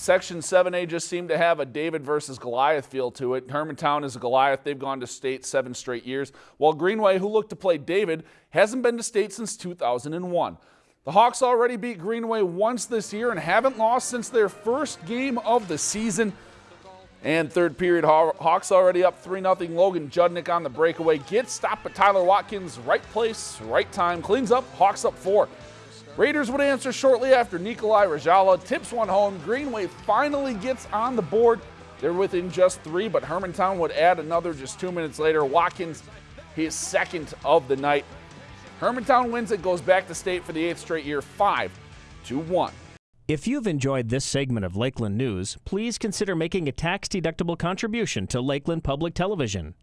Section 7A just seemed to have a David versus Goliath feel to it. Hermantown is a Goliath. They've gone to state seven straight years, while Greenway, who looked to play David, hasn't been to state since 2001. The Hawks already beat Greenway once this year and haven't lost since their first game of the season. And third period, Hawks already up 3 0. Logan Judnick on the breakaway gets stopped, but Tyler Watkins, right place, right time, cleans up. Hawks up 4. Raiders would answer shortly after Nikolai Rajala tips one home. Greenway finally gets on the board. They're within just three, but Hermantown would add another just two minutes later. Watkins, his second of the night. Hermantown wins it, goes back to state for the eighth straight year, 5 to 1. If you've enjoyed this segment of Lakeland News, please consider making a tax-deductible contribution to Lakeland Public Television.